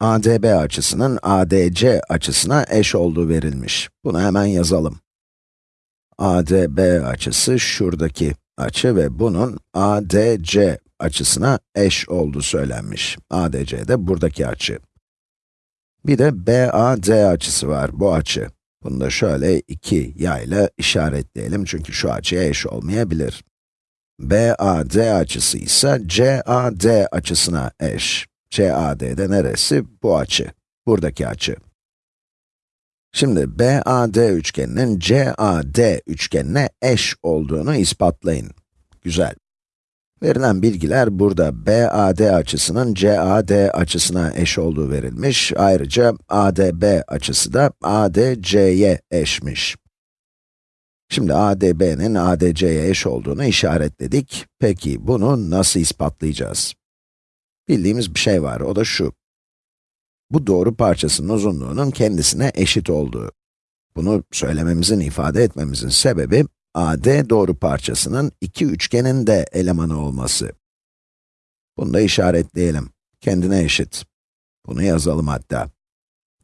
ADB açısının ADC açısına eş olduğu verilmiş. Bunu hemen yazalım. ADB açısı şuradaki açı ve bunun ADC açısına eş olduğu söylenmiş. ADC de buradaki açı. Bir de BAD açısı var, bu açı. Bunu da şöyle iki yayla işaretleyelim çünkü şu açıya eş olmayabilir. BAD açısı ise CAD açısına eş. CAD de neresi? Bu açı. Buradaki açı. Şimdi BAD üçgeninin CAD üçgenine eş olduğunu ispatlayın. Güzel. Verilen bilgiler burada BAD açısının CAD açısına eş olduğu verilmiş. Ayrıca ADB açısı da ADC'ye eşmiş. Şimdi ADB'nin ADC'ye eş olduğunu işaretledik. Peki bunu nasıl ispatlayacağız? Bildiğimiz bir şey var, o da şu. Bu doğru parçasının uzunluğunun kendisine eşit olduğu. Bunu söylememizin, ifade etmemizin sebebi, AD doğru parçasının iki üçgenin de elemanı olması. Bunu da işaretleyelim. Kendine eşit. Bunu yazalım hatta.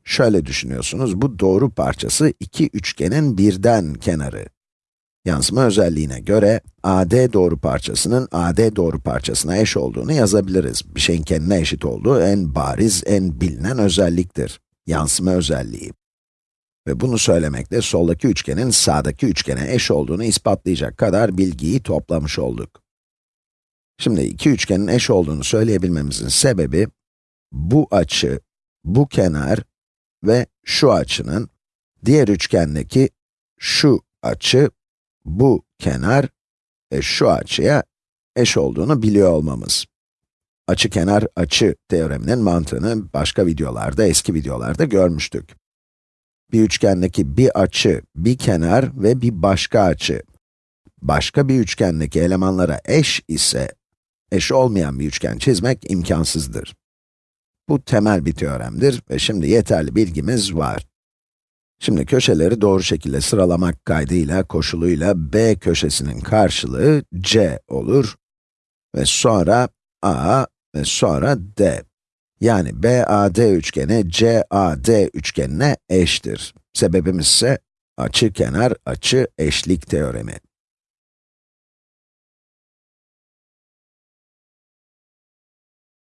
Şöyle düşünüyorsunuz, bu doğru parçası iki üçgenin birden kenarı. Yansıma özelliğine göre, AD doğru parçasının AD doğru parçasına eş olduğunu yazabiliriz. Bir şeyin kendine eşit olduğu en bariz, en bilinen özelliktir. Yansıma özelliği. Ve bunu söylemekle soldaki üçgenin sağdaki üçgene eş olduğunu ispatlayacak kadar bilgiyi toplamış olduk. Şimdi iki üçgenin eş olduğunu söyleyebilmemizin sebebi, bu açı, bu kenar ve şu açının, diğer üçgendeki şu açı, bu kenar ve şu açıya eş olduğunu biliyor olmamız. Açı kenar açı teoreminin mantığını başka videolarda, eski videolarda görmüştük. Bir üçgendeki bir açı, bir kenar ve bir başka açı, başka bir üçgendeki elemanlara eş ise, eş olmayan bir üçgen çizmek imkansızdır. Bu temel bir teoremdir ve şimdi yeterli bilgimiz var. Şimdi köşeleri doğru şekilde sıralamak kaydıyla, koşuluyla b köşesinin karşılığı c olur ve sonra a ve sonra d. Yani BAD üçgeni CAD üçgenine eştir. Sebebimiz ise açı kenar açı eşlik teoremi.